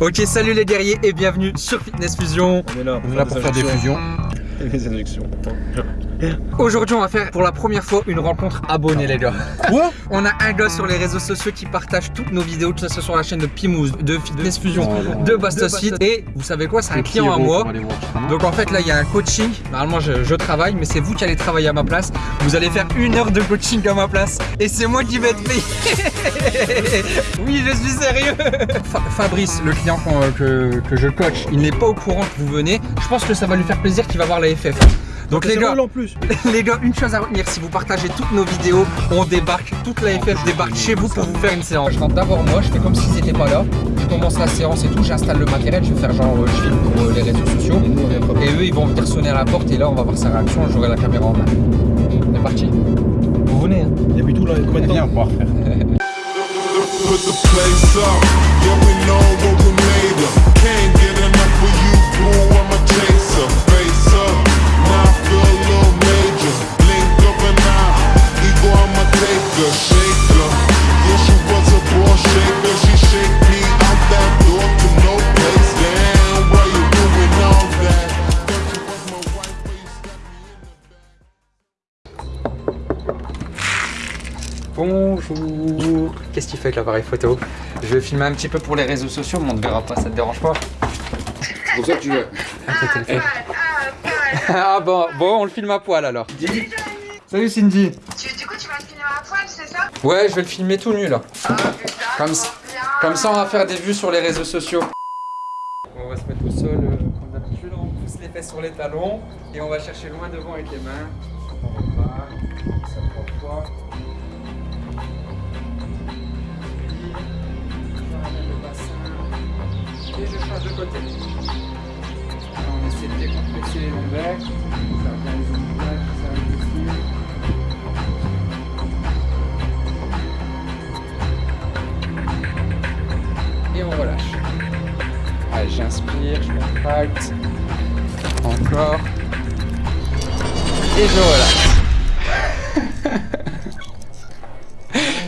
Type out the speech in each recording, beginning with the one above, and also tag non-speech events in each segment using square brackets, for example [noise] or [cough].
Ok, salut les guerriers et bienvenue sur Fitness Fusion. On est là On est là pour faire des fusions. Et [laughs] des injections. Aujourd'hui, on va faire pour la première fois une rencontre abonnée, les gars. Quoi [laughs] On a un gars sur les réseaux sociaux qui partage toutes nos vidéos, que ce soit sur la chaîne de Pimouz, de Fitness Fusion, de Bastos Fit. Et vous savez quoi C'est un client à moi. Donc en fait, là, il y a un coaching. Normalement, je, je travaille, mais c'est vous qui allez travailler à ma place. Vous allez faire une heure de coaching à ma place. Et c'est moi qui vais être payé. [laughs] oui, je suis sérieux. Fa- Fabrice, le client qu'on- que, que je coach, il n'est pas au courant que vous venez. Je pense que ça va lui faire plaisir qu'il va voir la FF. Donc les gars, en plus. [laughs] les gars, une chose à retenir, si vous partagez toutes nos vidéos, on débarque, toute la FF débarque chez vous pour vous faire une séance. Je rentre d'abord moi, je fais comme s'ils n'étaient pas là, je commence la séance et tout, j'installe le matériel, je vais faire genre euh, je filme pour euh, les réseaux sociaux. Et eux ils vont venir sonner à la porte et là on va voir sa réaction, j'aurai la caméra en main. On est parti Vous venez hein Il y a plus tout là, combien de temps Put the place up, yeah we know what we made of. Can't get taker, shaker. Yeah, she was a ball shaker, she shake me out that door to no place. Damn, why you doing all that? Thought you was my wife, but you stabbed me in the back. Bonjour Qu'est-ce qu'il fait avec l'appareil photo? Je vais filmer un petit peu pour les réseaux sociaux, mais on ne verra pas, ça te dérange pas C'est pour ça que tu veux. Ah bon, bon on le filme à poil alors. Salut Cindy Tu, du coup, tu vas te finir à poil, c'est ça Ouais, je vais le filmer tout nu là. Comme. Comme ça, on va faire des vues sur les réseaux sociaux. On va se mettre au sol euh, comme d'habitude. On pousse les fesses sur les talons et on va chercher loin devant avec les mains. On repart. Ça trois le bassin et je change de côté. On essaie de décomplexer les lombaires. Et je relâche.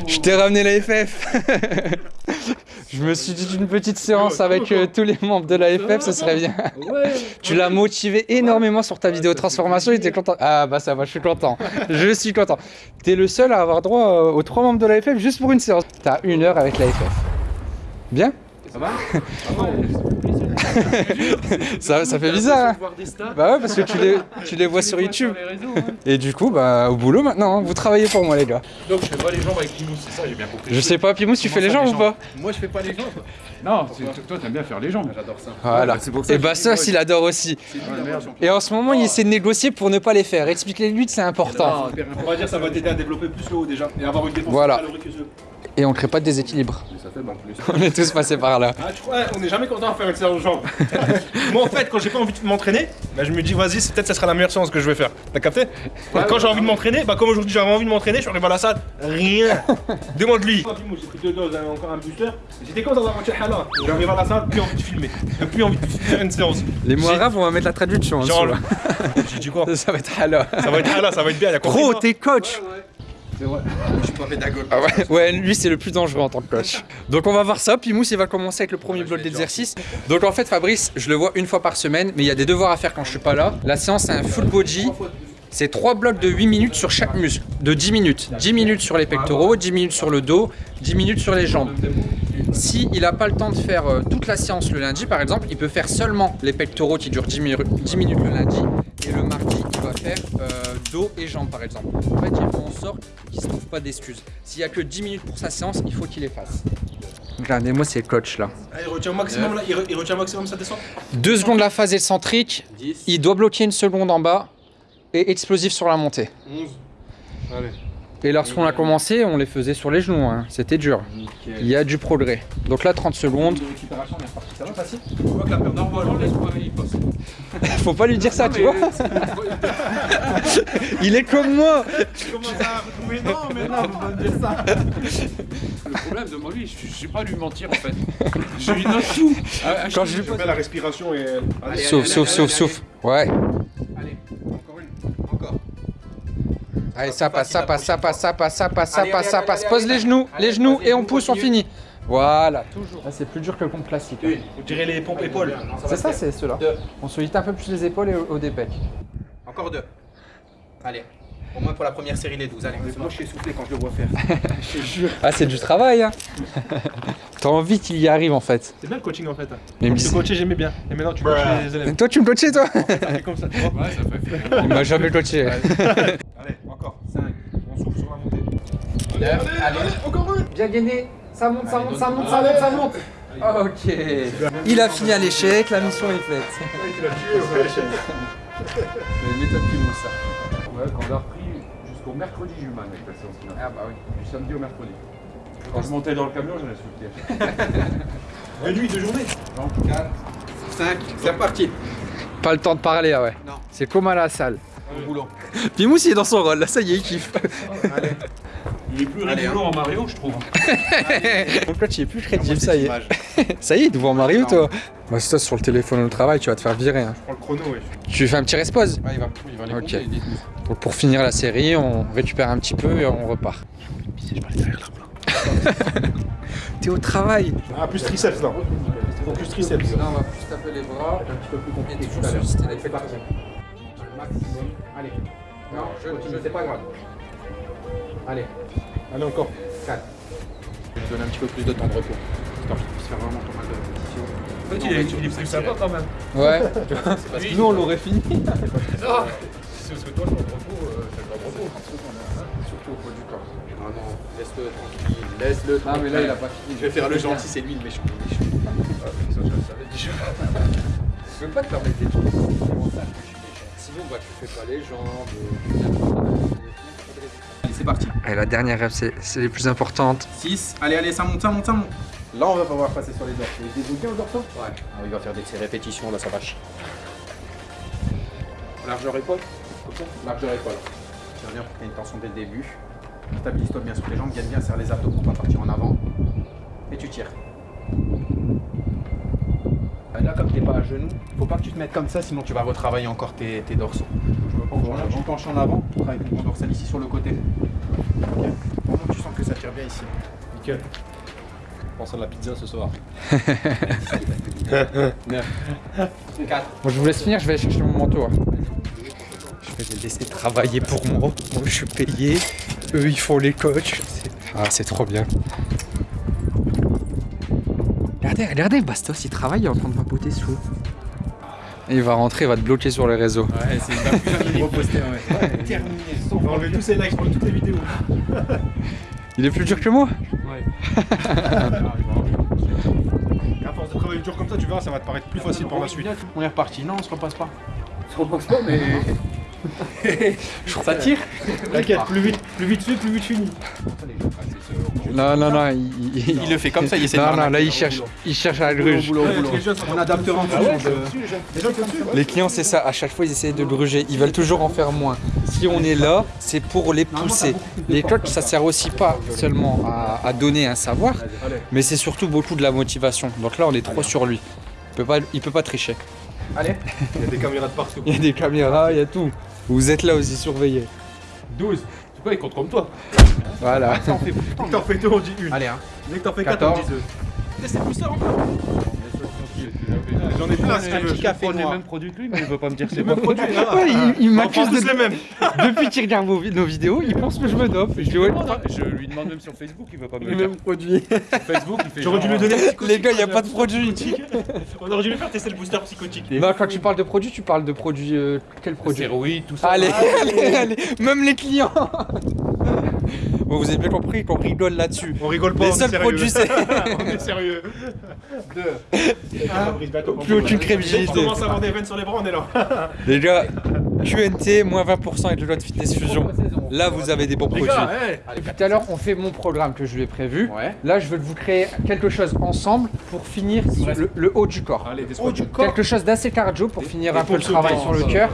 je t'ai ramené la FF. [laughs] je me suis dit d'une petite séance avec euh, tous les membres de la FF, ce serait bien. [laughs] Tu l'as motivé énormément sur ta vidéo transformation, il était content. Ah bah ça va, je suis content. Je suis content. T'es le seul à avoir droit euh, aux trois membres de la FF juste pour une séance. T'as une heure avec la FF. Bien? [laughs] ça, ça fait bizarre. hein. Bah ouais, parce que tu les, tu les vois sur YouTube. Et du coup, bah au boulot maintenant, hein. vous travaillez pour moi les gars. Donc je fais pas les jambes avec Pimous, c'est ça, j'ai bien compris. Je sais pas, Pimous, tu fais les jambes ça, ou pas Moi je fais pas les jambes. Non, c'est- toi t'aimes bien faire les jambes. J'adore ça. Voilà. pour ça Et bah ça, dis, il adore aussi. Et en ce moment, il essaie de négocier pour ne pas les faire. Explique-les-lui que c'est important. On va dire ça va t'aider à développer plus le haut déjà et avoir une défense Voilà. calorique que. Et on crée pas de déséquilibre. Mais ça fait plus. [laughs] On est tous passés par là. Ah, tu crois, on n'est jamais content de faire une séance de jambes. [laughs] Moi en fait, quand j'ai pas envie de m'entraîner, bah, je me dis vas-y, peut-être ça sera la meilleure séance que je vais faire. T'as capté Quand j'ai envie de m'entraîner, bah comme aujourd'hui j'avais envie de m'entraîner, je suis arrivé à la salle, rien. [laughs] Demande-lui. J'ai pris deux doses, hein, encore un booster. J'étais comme dans un match hala. J'arrive à la salle, plus envie de filmer, plus envie de faire une séance. Les mots arabes, on va mettre la traduction. Genre, dessous, J'ai dit quoi. Ça va être alors. Ça va être hala, ça va être bien. il a compris, Gros, t'es coach. C'est vrai. Je suis pas pédagogue. Ah ouais, ouais, lui c'est le plus dangereux en tant que coach. Donc on va voir ça, puis Mousse il va commencer avec le premier bloc d'exercice. Donc en fait Fabrice, je le vois une fois par semaine, mais il y a des devoirs à faire quand je suis pas là. La séance c'est un full body. C'est trois blocs de 8 minutes sur chaque muscle, de 10 minutes. 10 minutes sur les pectoraux, 10 minutes sur le dos, 10 minutes sur les jambes. Si il n'a pas le temps de faire euh, toute la séance le lundi par exemple, il peut faire seulement les pectoraux qui durent 10, mi- 10 minutes le lundi et le mardi il va faire euh, dos et jambes par exemple. En fait, il fait en sorte qu'il ne se trouve pas d'excuses. S'il n'y a que 10 minutes pour sa séance, il faut qu'il les fasse. Regardez-moi c'est le coach là. Ah, il retient au maximum là, il, re- il retient au maximum sa descente. Deux secondes la phase excentrique, il doit bloquer une seconde en bas et explosif sur la montée. 11. Et lorsqu'on a commencé, on les faisait sur les genoux, hein. c'était dur. Il y a du progrès. Donc là 30 secondes. Ça va facile Je vois que la perte d'envoi, elle Faut pas lui dire ça, tu vois. [laughs] Il est comme moi. commence à retrouver. Non, mais non, faut pas me dire ça. Le problème de moi, lui, je, je sais pas lui mentir en fait. Je lui note tout. À- à Quand je lui mets la respiration et. Allez, Souffle, souffle, souffle, souffle. Ouais. Allez, ça passe, ça passe, ça passe, ça passe, ça passe, ça passe, ça passe. Pose les genoux, les genoux et on pousse, on finit. Voilà, toujours. Là, c'est plus dur que le pompe classique. hein. Vous tirez les pompes épaules. C'est ça, c'est ceux-là. On sollicite un peu plus les épaules et au, dépec. Encore deux. Allez. Au moins pour la première série, les 12. Allez, moi je suis essoufflé quand je le vois faire. [laughs] Ah, c'est du travail, hein. [laughs] T'as envie qu'il y arrive en fait. C'est bien le coaching en fait. Mais je te c'est- coachais, j'aimais bien. Et maintenant tu coaches les élèves. Toi, tu me coachais, toi C'est [laughs] comme ça, tu vois. Ouais, ça fait Il m'a jamais coaché. Allez, encore. 5. On souffle sur la montée. Bien gainé. Ça monte, ça monte, ça monte, ça monte, ça monte. Ok. Il a fini à l'échec, la mission est faite. Mais méthode qui ça. Ouais, quand on a repris jusqu'au mercredi, j'ai eu mal avec la séance finale. Ah bah oui. Du samedi au mercredi. Quand je montais dans le camion, j'en ai soufflé. De nuit, [laughs] de journée. 4, 5, c'est reparti. Pas le temps de parler, ah ouais. Non. C'est comme à la salle. Au boulot. Pimous, il est dans son rôle, là, ça y est, il kiffe. Allez. Il est plus Allez, rigolo en Mario, je trouve. [laughs] Mon coach, il est plus crédible, ça y est. [laughs] Ça y est, devant Mario, toi. Bah, c'est toi sur le téléphone au travail, tu vas te faire virer. hein. Je prends le chrono, ouais. Tu fais un petit respose Ouais, il va, il va les Ok. compter, les 12. Donc pour finir la série, on récupère un petit peu et on repart. [laughs] T'es au travail Ah, plus triceps là. Plus triceps. Là, on va plus taper les bras. Un petit peu plus compliqué. toujours solliciter les pectoraux. Maximum. Allez. Non, je continue, c'est pas grave. Allez, Allez, encore. 4. Je vais te donner un petit peu plus de temps de repos. Histoire que tu puisses faire vraiment ton mal de répétition. En fait, il est, il est plus sympa quand même. Ouais. [laughs] Parce que Nous, on l'aurait fini. C'est parce que toi, le repos, c'est le repos. surtout au poids du corps. Non, non, laisse-le tranquille, laisse-le Ah, mais là, il a pas fini. Je vais faire le gentil, c'est lui le méchant. le méchant. Je veux pas te permettre des trucs. Sinon, bah, tu fais pas les jambes. Allez, c'est parti. Allez, la dernière rêve, c'est les plus importantes. 6. Allez, allez, ça monte, ça monte, ça monte. Là, on va pouvoir passer sur les dorsaux. Il débloque bien le dorsaux Ouais. Ah, il va faire des répétitions, là, ça vache. Largeur épaule. Comme ça Largeur épaule. Tu reviens pour qu'il y ait une tension dès le début. Stabilise-toi bien sur les jambes, gagne bien, serre les abdos pour pas partir en avant. Et tu tires. Et Là, comme t'es pas à genoux, faut pas que tu te mettes comme ça, sinon tu vas retravailler encore tes, tes dorsaux. Penches en avant, tu travailles ton dorsal ici sur le côté. Vraiment, tu sens que ça tire bien ici. Nickel. Pense à la pizza ce soir. [laughs] 4. Bon, je vous laisse finir, je vais aller chercher mon manteau. hein. Je vais les laisser travailler pour moi. Moi, je suis payé. Eux, ils font les coachs. C'est- Ah, c'est trop bien. Regardez, regardez, Bastos, il travaille, il est en train de papoter sous. Et il va rentrer, il va te bloquer sur les réseaux. Ouais, c'est jamais reposter. [laughs] Ouais. Terminé. On va enlever tous ces likes pour toutes les vidéos. [laughs] Il est plus dur que moi [laughs] À force de travailler dur comme ça, tu verras, ça va te paraître plus facile par la suite. On est reparti. Non, on se repasse pas. Je repense pas, mais. Ça tire T'inquiète, plus vite, plus vite fait, plus vite fini. Non, non, non, il, il- Il le fait comme ça, il essaie de Non, non, m'arnaquer. là, il cherche, il cherche à la gruge. On adaptera en fonction de. Les clients, c'est ça, à chaque fois, ils essayent de gruger. Ils veulent toujours en faire moins. Si on est là, c'est pour les pousser. Les coachs, ça sert aussi pas seulement à, à donner un savoir, mais c'est surtout beaucoup de la motivation. Donc là, on est trop sur lui. Il peut pas, il peut pas tricher. Allez. Il y a des caméras de partout. Il y a des caméras, il y a tout. Vous êtes là aussi surveillés. 12. C'est quoi, il compte comme toi Voilà. Dès que t'en fais deux, on dit une. Allez, hein. Dès que t'en fais quatre, on 14. dit deux. C'est plus ça encore. J'en ai plein si Un tu veux. petit café On les mêmes produits que lui, mais il veut pas me dire [laughs] c'est Même quoi. produit. Ouais, il, m'accuse de... les mêmes. [laughs] Depuis qu'il regarde nos vidéos, il pense que je me dope. Je Je lui demande même sur Facebook, il veut pas me les le dire. mêmes produits. Facebook, il fait. J'aurais dû lui donner le psychotique. Les gars, il n'y a pas de produit. [laughs] On aurait dû lui faire tester le booster psychotique. Non, quand tu parles de produits, tu parles de produits. euh, quel produit? Stéroïdes, tout ça. Allez, allez, allez, même les clients. Bon, vous avez bien compris qu'on rigole là-dessus. On rigole pas, Les on est seuls sérieux. produits, c'est [laughs] on est sérieux. Deux. plus aucune On crédibilité. commence à avoir des veines sur les bras, on est là. Les gars, QNT, moins 20% avec le loi de Fitness Fusion. Là, vous avez des bons Les produits. gars, hey. Depuis tout à l'heure, on fait mon programme que je lui ai prévu. Ouais. Là, je veux vous créer quelque chose ensemble pour finir sur le, le haut du corps. Allez, des squats du Quelque chose d'assez cardio pour finir des un peu le travail sur le cœur.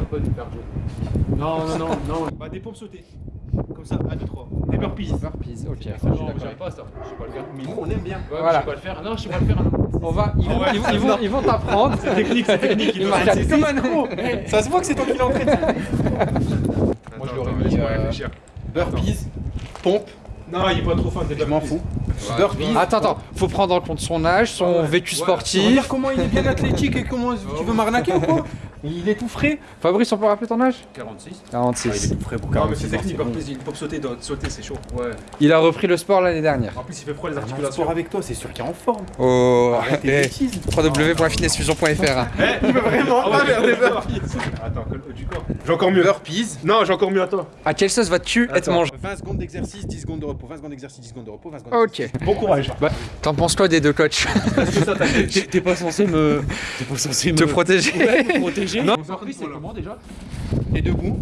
Non, non, non, non. Bah, des pompes sautées. Comme ça, 1, 2, 3. Des burpees. Burpees, ok. Non, j'arrive pas à ça. Je sais pas le faire. Mais nous, on aime bien. Ouais, Voilà. Je sais pas le faire. Non, je sais pas le faire. non. On va, ils vont, ouais, ils vont, ils vont, ils vont t'apprendre. C'est technique, c'est technique. Il m'a regardé comme un con. [laughs] Ça se voit que c'est toi qui l'as entraîné. Moi, je l'aurais mis. euh, réfléchir. Burpees, pompe. Non, il est pas trop fan des Je m'en burpees. fous. burpees. Attends, attends, faut prendre en compte son âge, son vécu sportif. Regarde comment il est bien athlétique et comment tu veux m'arnaquer ou quoi? Il est tout frais. Fabrice, on peut rappeler ton âge? 46. 46. tout frais pour Non, mais c'est technique, pop, il pop sauter, doit- sauter, c'est chaud. Ouais. Il a repris le sport l'année dernière. En plus, il fait froid les Sport articulations. avec toi, c'est sûr qu'il est en forme. Oh, Arrête tes eh, www.finessfusion.fr. [laughs] Eh, il veut vraiment pas faire des burpees. Attends, du corps. J'ai encore mieux. Burpees. Non, j'ai encore mieux à toi. À quelle sauce vas-tu être mangé 20 secondes d'exercice, 10 secondes de repos. 20 secondes d'exercice, 10 secondes de repos. 20 secondes Ok. Bon courage. T'en penses quoi des deux coachs? T'es [laughs] t'es pas censé me. T'es pas censé me. Te protéger protéger Non. Burpees, c'est comment déjà? T'es debout,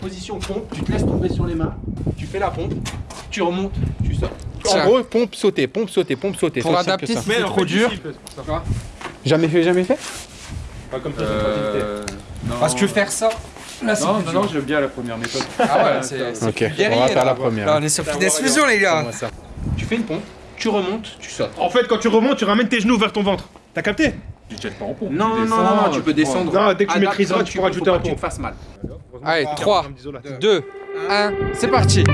position pompe, tu te laisses tomber sur les mains, tu fais la pompe, tu remontes, tu sors. Tiens. En gros, pompe, sauter, pompe, sauter, pompe, sauter. Pour adapter, c'est trop dur. Jamais fait, jamais fait? Pas comme. Euh. Non. Parce que faire ça, là c'est Non, non, non, j'aime bien la première méthode. Ah ouais, c'est c'est Ok, on va faire la première. Là, on est sur Finesse Fusion, les gars. Tu fais une pompe, tu remontes, tu sautes. En fait, quand tu remontes, tu ramènes tes genoux vers ton ventre. T'as capté? Tu te jettes pas en pompe. Non, tu non, descends, non, non, tu peux descendre. Non, dès que tu maîtriseras, tu pourras peux, ajouter un tu pompe. te fasses mal. Allez, Ah, 3, terme d'isolateur. 2, 1, c'est parti.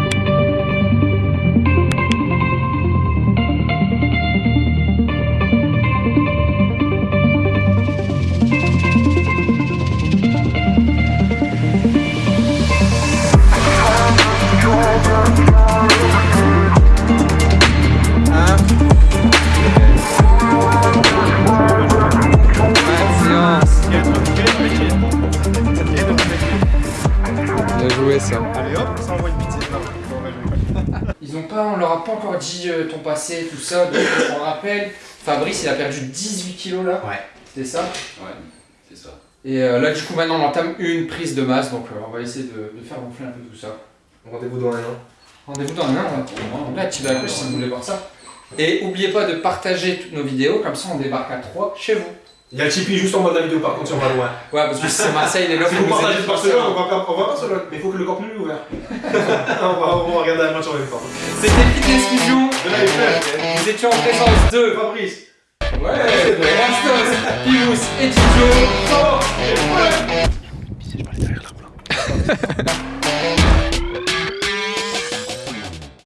Ils ont pas, on leur a pas encore dit euh, ton passé, tout ça, donc on rappelle, Fabrice il a perdu 18 kilos là. Ouais. C'était ça. Ouais, c'est ça. Et euh, là du coup maintenant on entame une prise de masse, donc euh, on va essayer de, de faire gonfler un peu tout ça. Rendez-vous dans un an. Rendez-vous dans un an, ouais. là tu vas si vous voulez voir ça. Et oubliez pas de partager toutes nos vidéos, comme ça on débarque à 3 chez vous. Il y a le Tipeee juste en bas de la vidéo par contre si on va loin. Ouais parce que si c'est Marseille, il est là Si vous partagez Barcelone, on va, on va Barcelone, mais il faut que le camp nous est ouvert. on, va, on va regarder la match en même temps. C'était Fitness Fusion de la FF. Nous étions en présence de Fabrice. Ouais, Rastos, Pius et Gijo. Ça va, c'est [laughs]